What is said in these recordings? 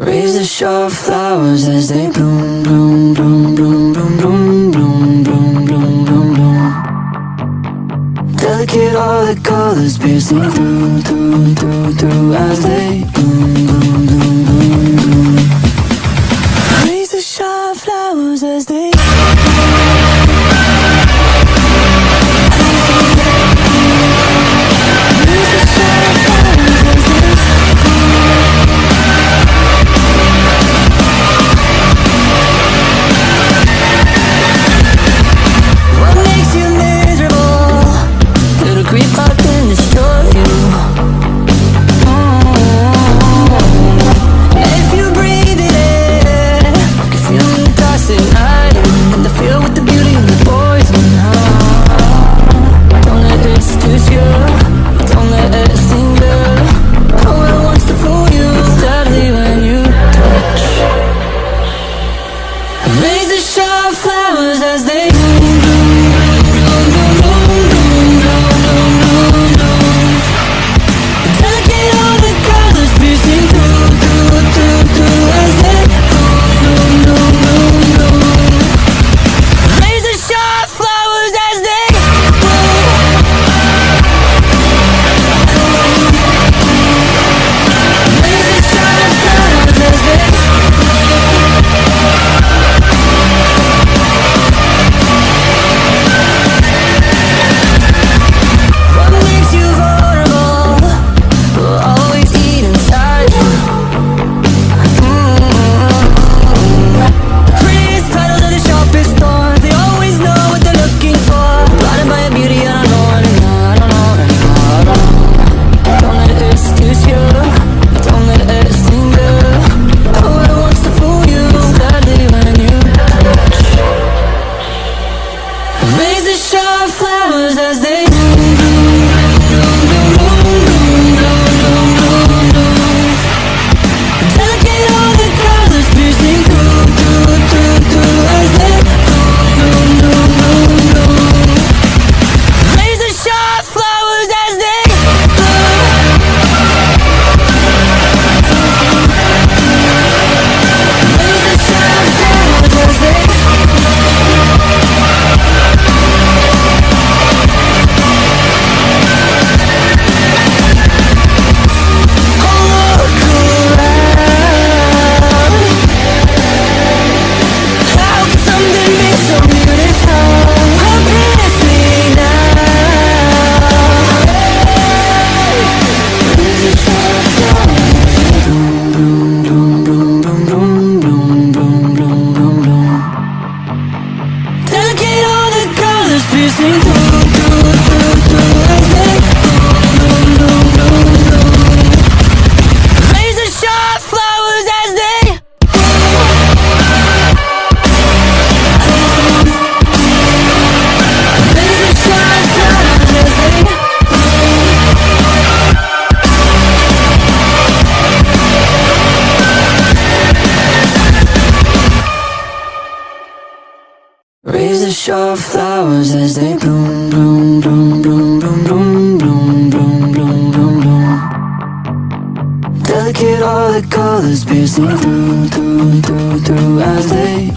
Raise the short flowers as they bloom, bloom, bloom, bloom, bloom, bloom, bloom, bloom, bloom, bloom, bloom. Delicate all the colors piercing through, through, through, through as they bloom. Raise the shore flowers as they bloom, bloom, bloom, bloom, bloom, bloom, bloom, bloom, bloom, bloom, bloom. Delicate all the colors piercing through, through, through, through as they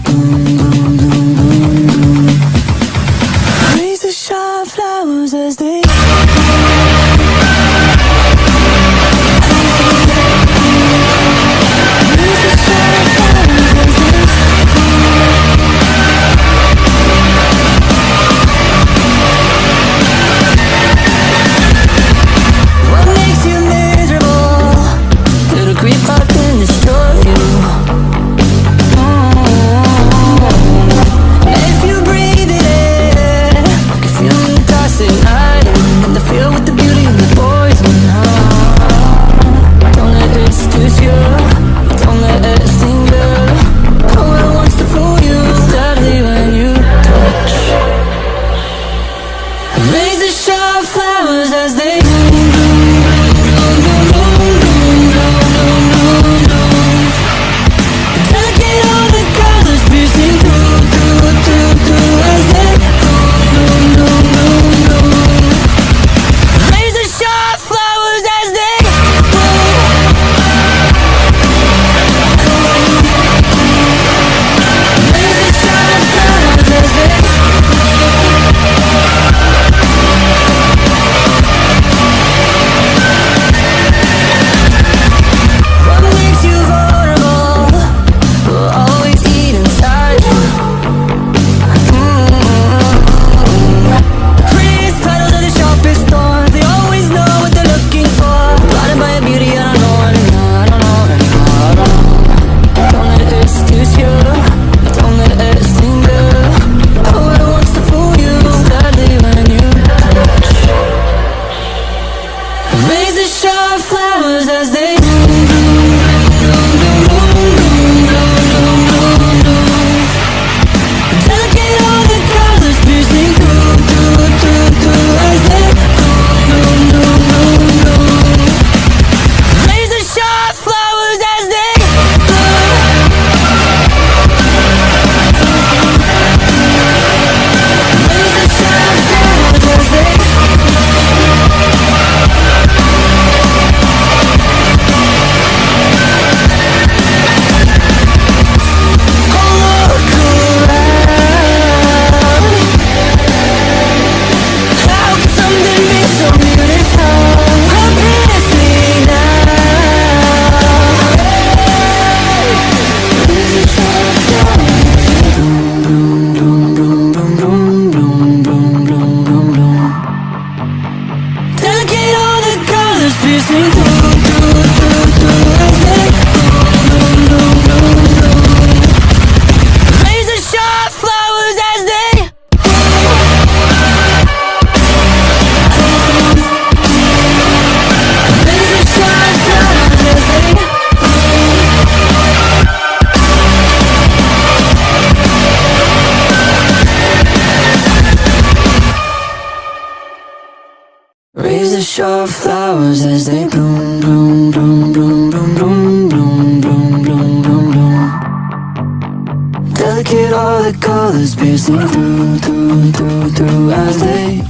Raise the shore flowers as they bloom, bloom, bloom, bloom, bloom, bloom, bloom, bloom, bloom, bloom, bloom. Delicate all the colors piercing through, through, through, through as they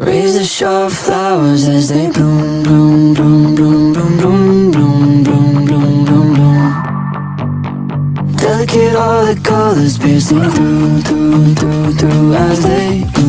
Raise the short flowers as they bloom, bloom, bloom, bloom, bloom, bloom, bloom, bloom, bloom, bloom, bloom. Delicate all the colors piercing through, through, through, through as they bloom.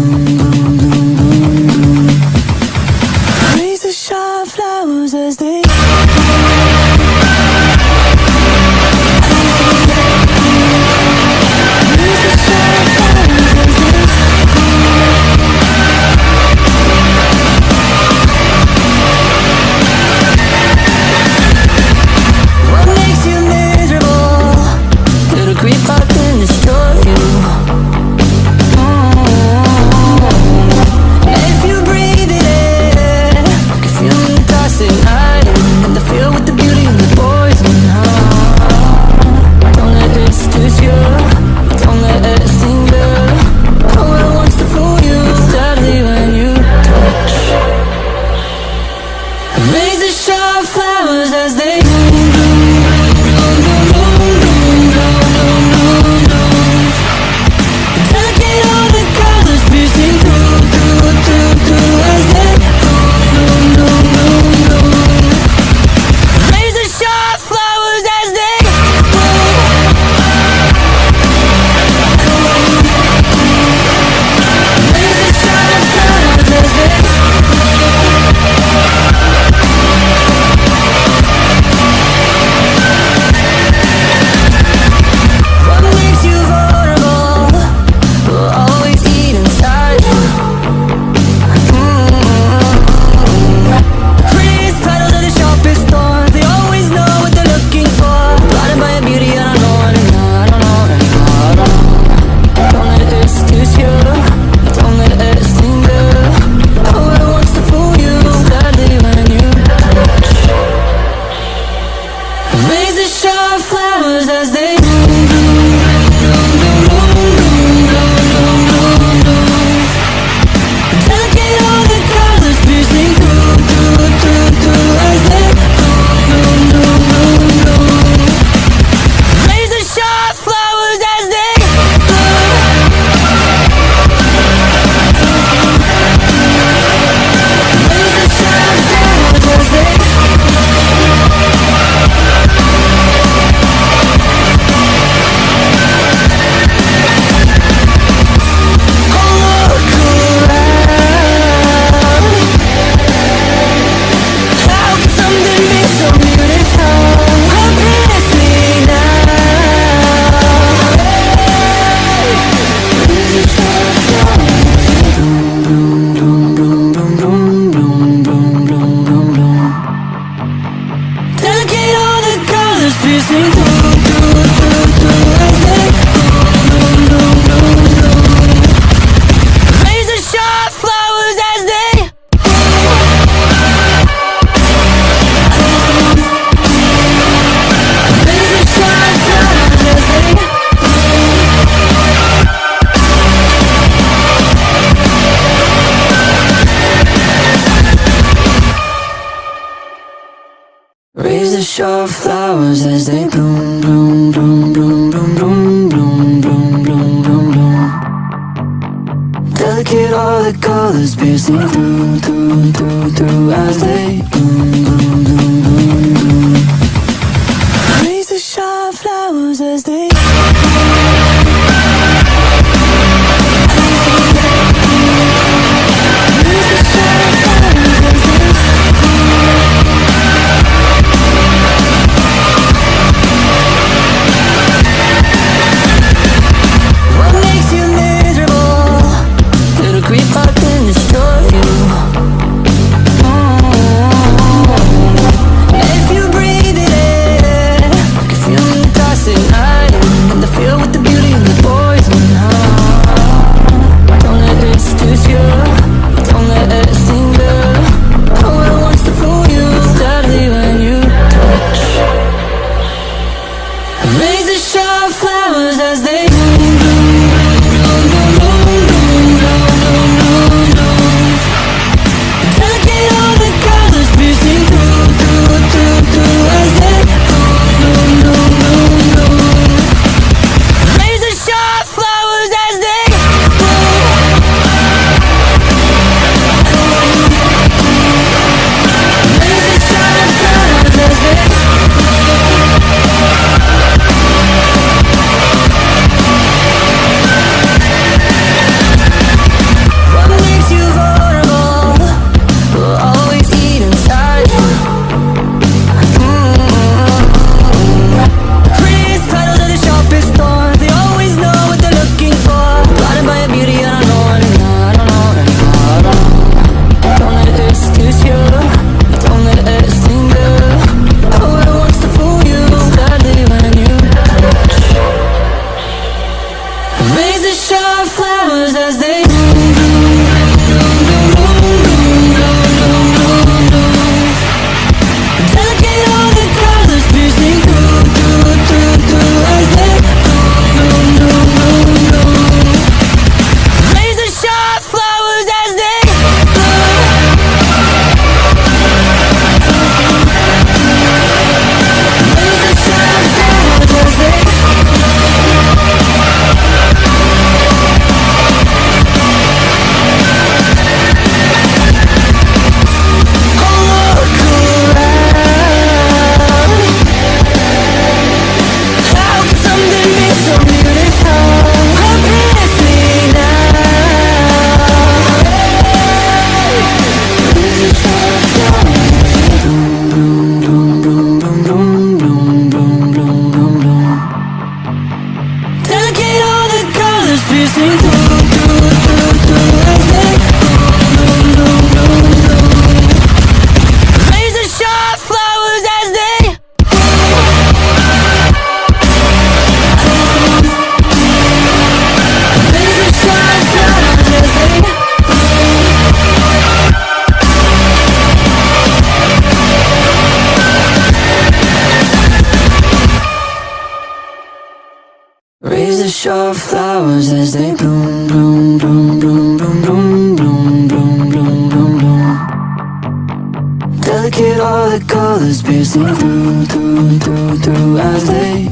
Raise the shore flowers as they bloom, bloom, bloom, bloom, bloom, bloom, bloom, bloom, bloom, bloom, bloom. Delicate all the colors piercing through, through, through, through as they bloom. Raise the sharp flowers as they bloom, bloom, bloom, bloom, bloom, bloom, bloom, bloom, bloom, bloom, bloom. Delicate all the colors piercing through, through, through, through as they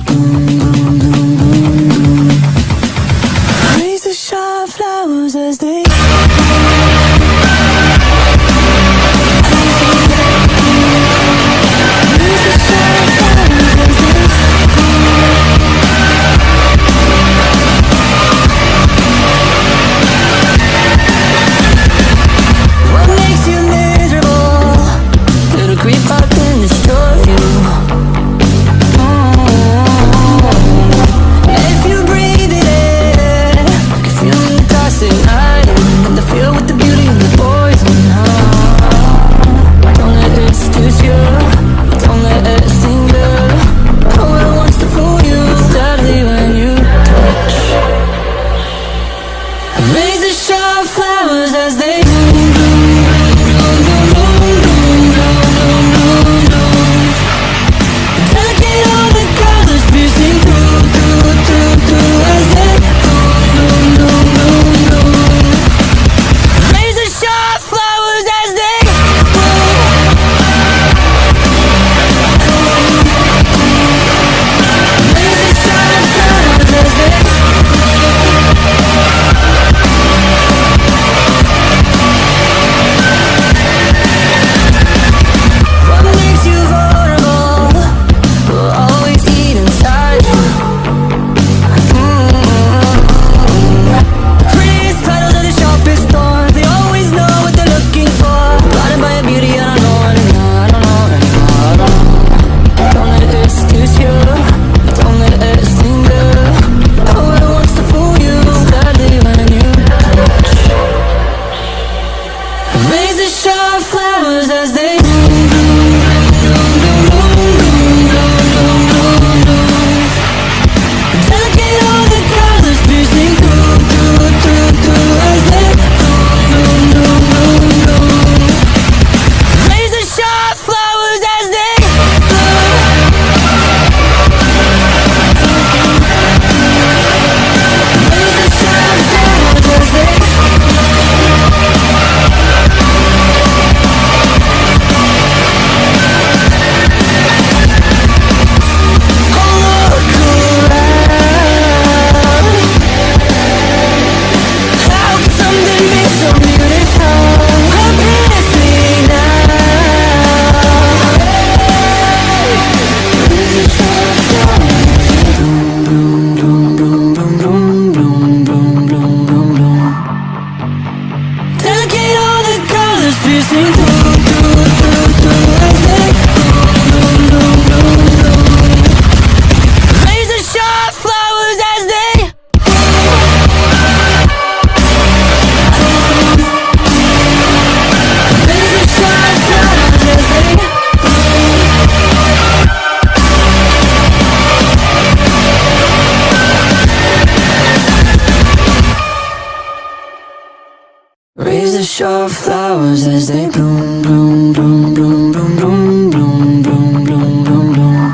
Leaves the show flowers as they bloom, bloom, bloom, bloom, bloom, bloom, bloom, bloom, bloom, bloom, bloom.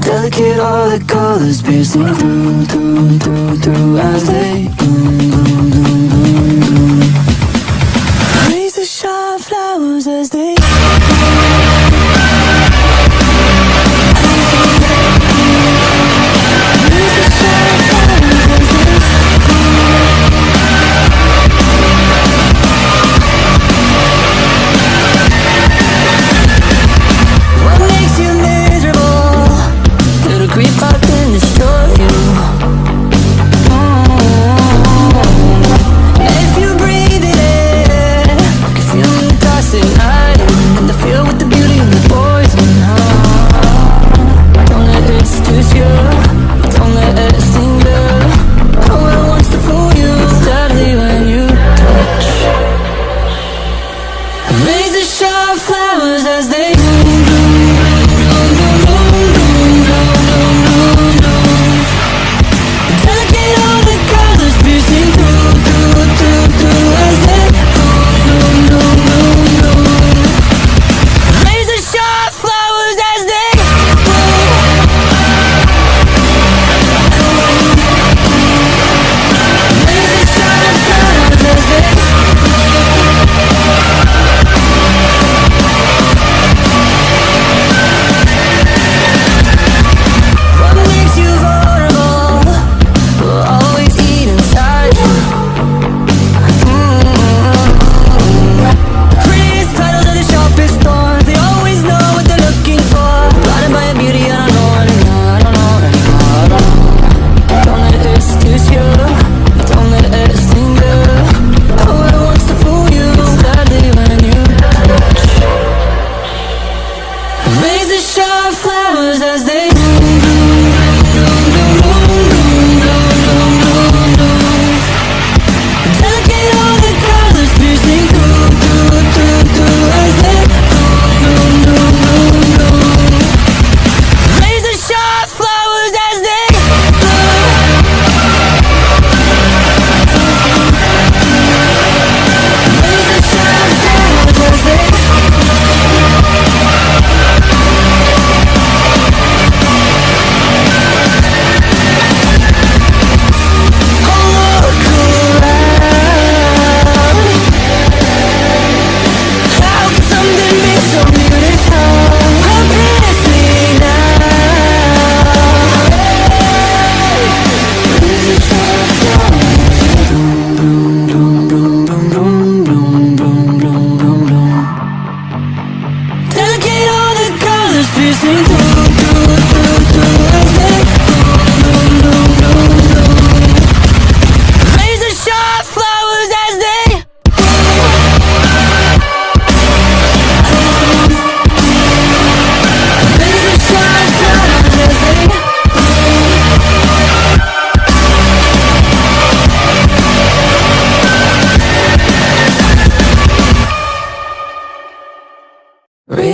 Delicate all the colors piercing through, through, through, through as they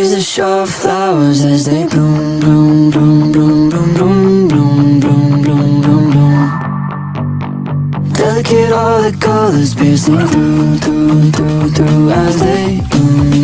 Leaves that show flowers as they bloom, bloom, bloom, bloom, bloom, bloom, bloom, bloom, bloom, bloom, bloom. Delicate all the colors piercing through, through, through, through as they bloom.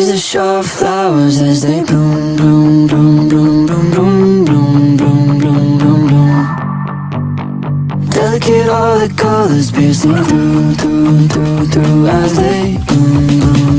The that show flowers as they bloom, bloom, bloom, bloom, bloom, bloom, bloom, bloom, bloom, bloom, bloom. Delicate all the colors piercing through, through, through, through as they bloom, bloom.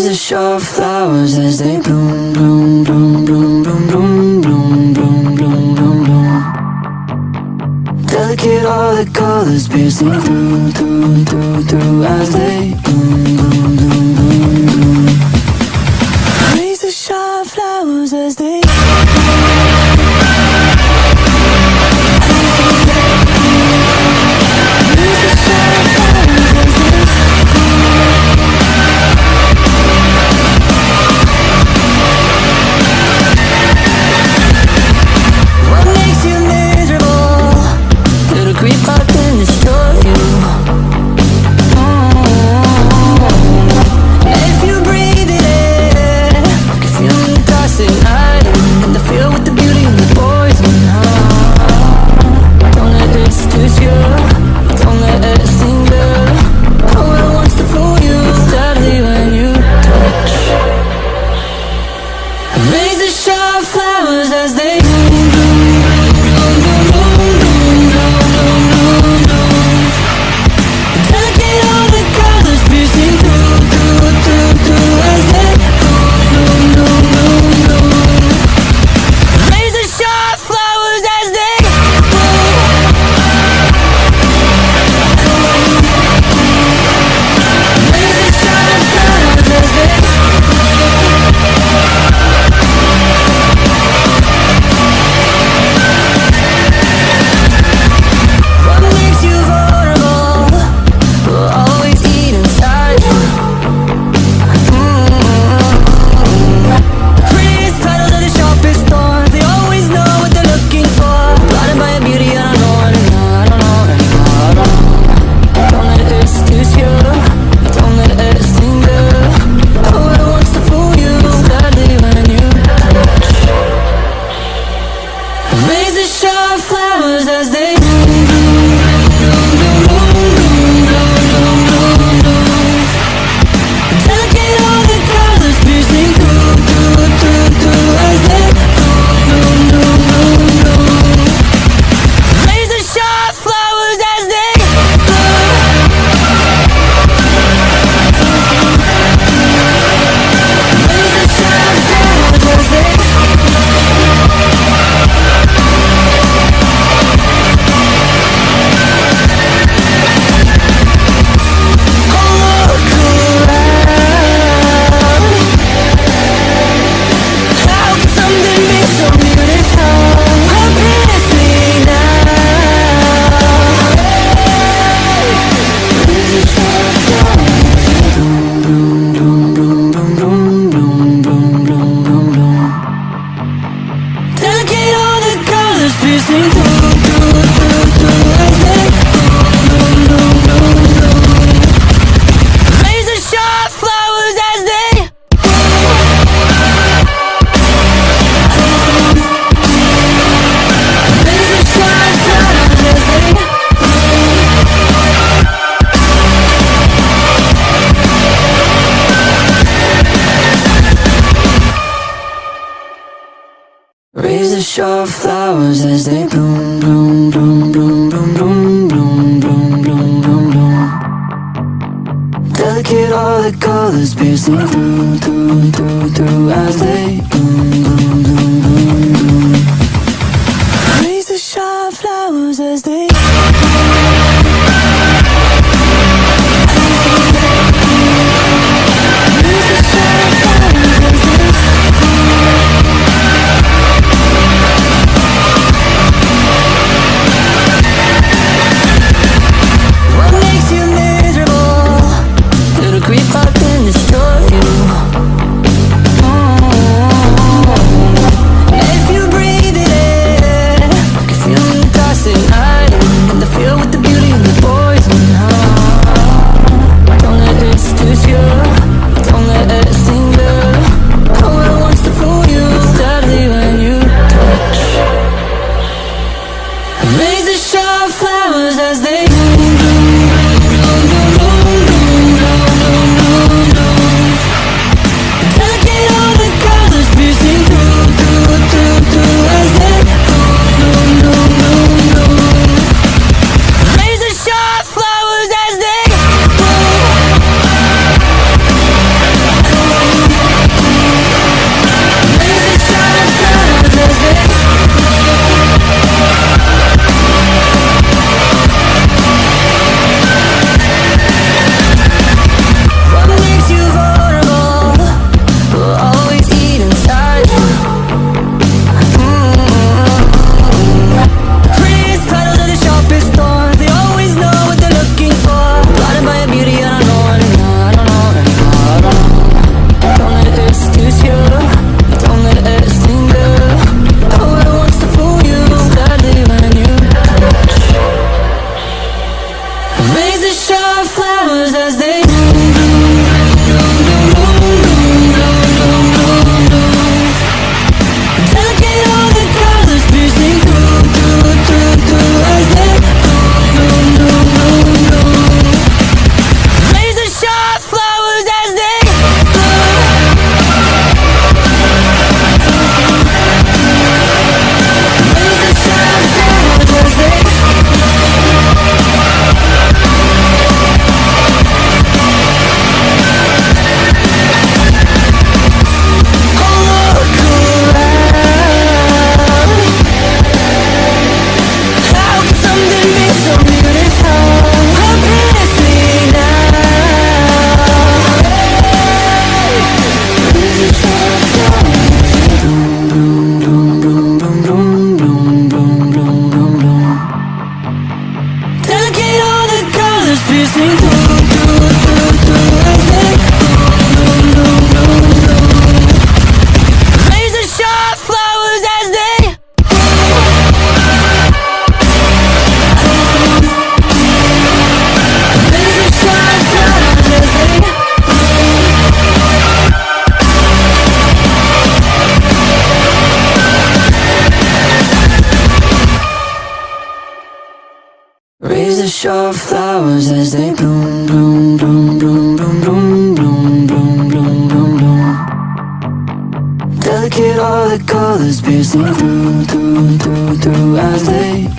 leaves of shawflowers as they bloom, bloom, bloom, bloom, bloom, bloom, bloom, bloom, bloom, bloom, bloom. Delicate all the colors piercing through, through, through, through as they push flowers as they bloom, bloom, bloom, bloom, bloom, bloom, bloom, bloom, bloom, bloom, bloom. Delicate all the colors piercing through, through, through, through as they bloom. bush flowers as they bloom, bloom, bloom, bloom, bloom, bloom, bloom, bloom, bloom, bloom, bloom. Delicate all the colors piercing through, through, through, through as they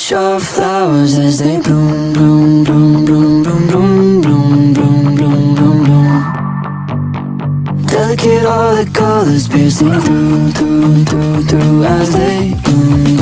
bush of flowers as they bloom, bloom, bloom, bloom, bloom, bloom, bloom, bloom, bloom, bloom, bloom. Delicate all the colors piercing through, through, through, through as they bloom.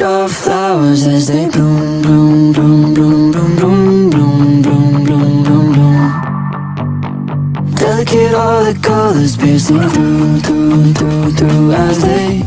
rush flowers as they bloom, bloom, bloom, bloom, bloom, bloom, bloom, bloom, bloom, bloom, bloom. Delicate all the colors piercing through, through, through, through as they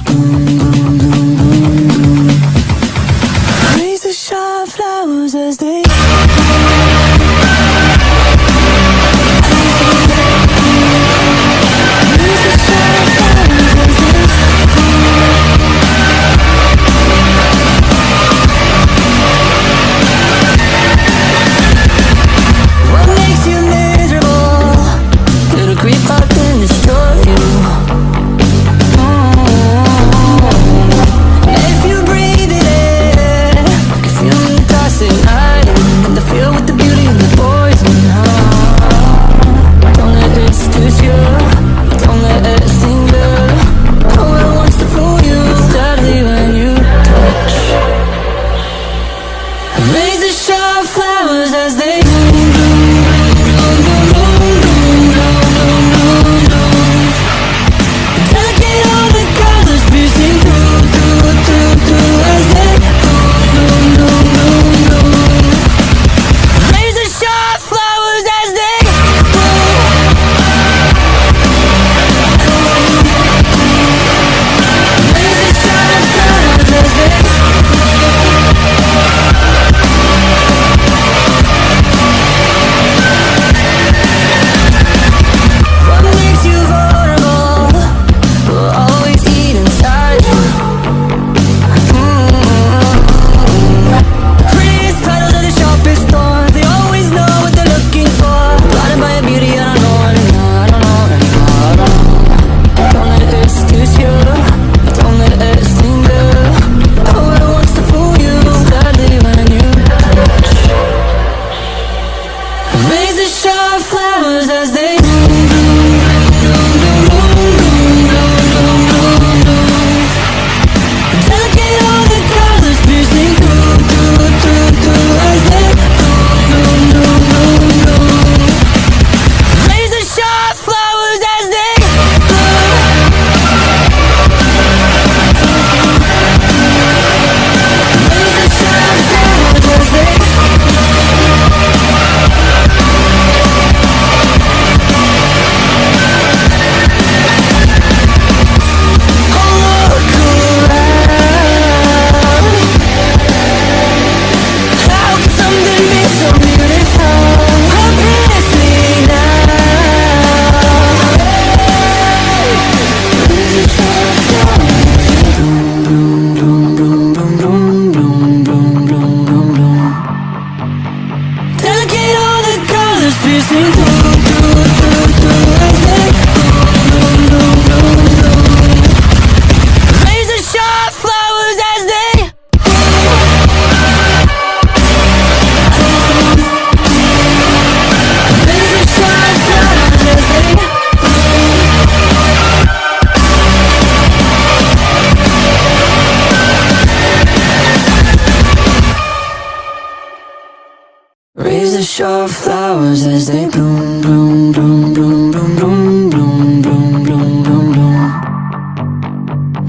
of flowers as they bloom, bloom, bloom, bloom, bloom, bloom, bloom, bloom, bloom, bloom, bloom.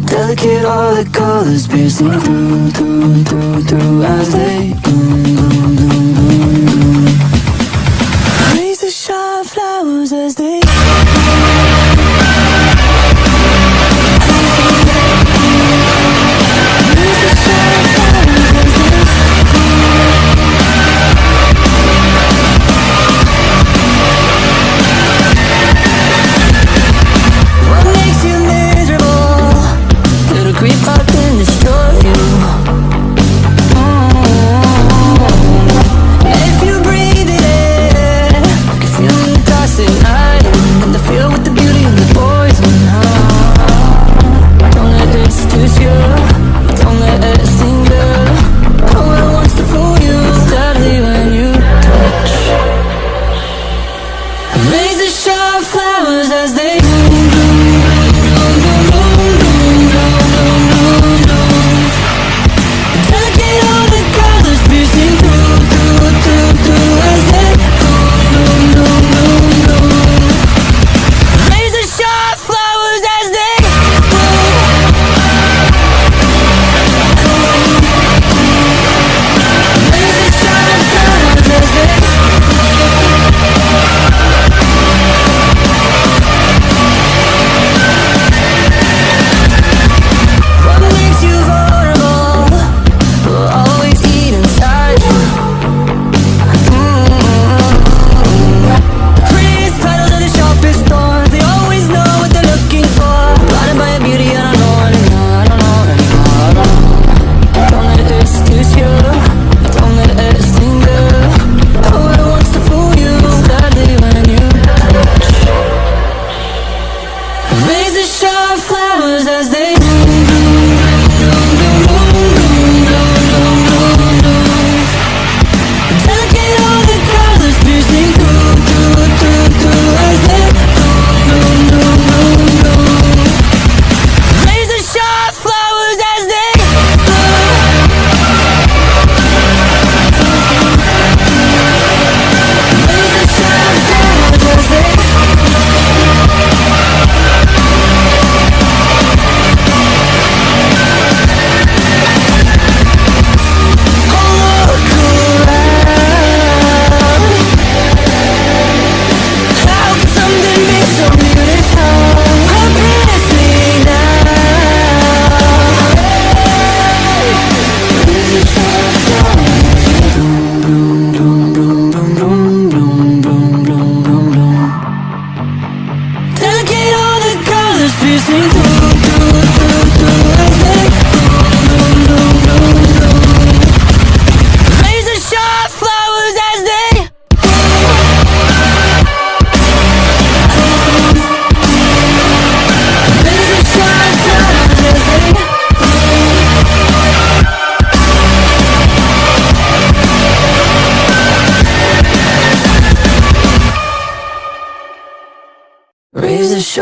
Delicate all the colors piercing through, through, through, through as they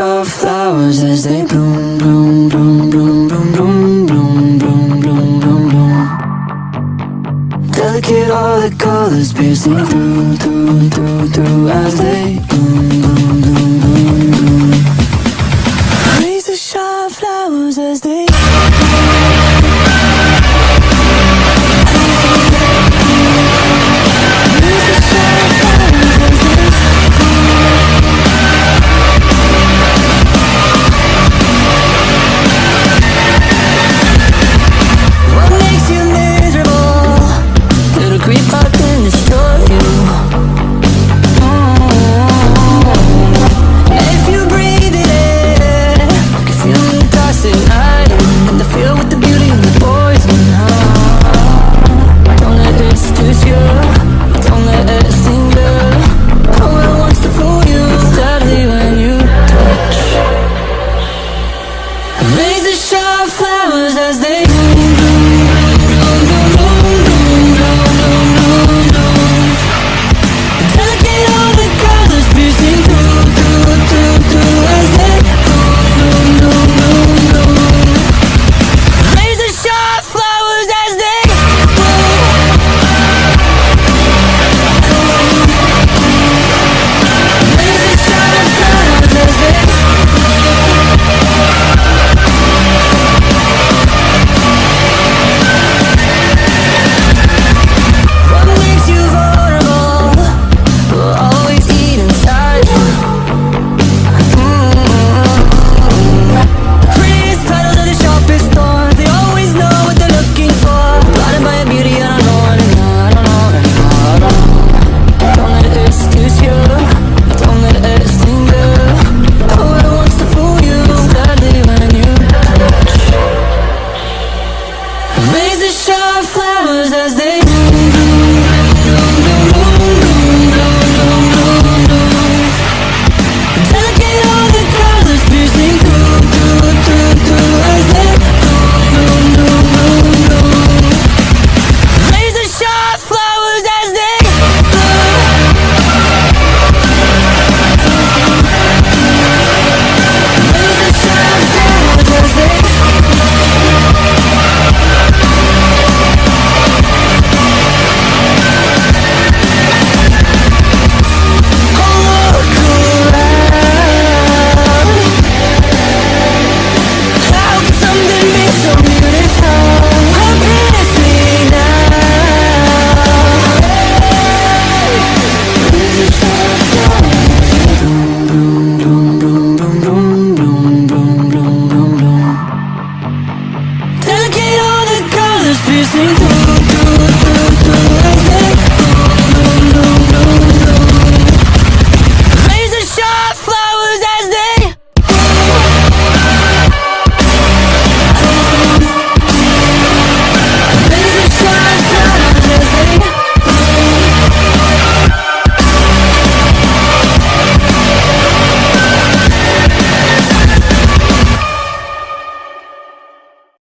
of flowers as they bloom, bloom, bloom, bloom, bloom, bloom, bloom, bloom, bloom, bloom, bloom. Delicate all the colors piercing through, through, through, through as they bloom, bloom.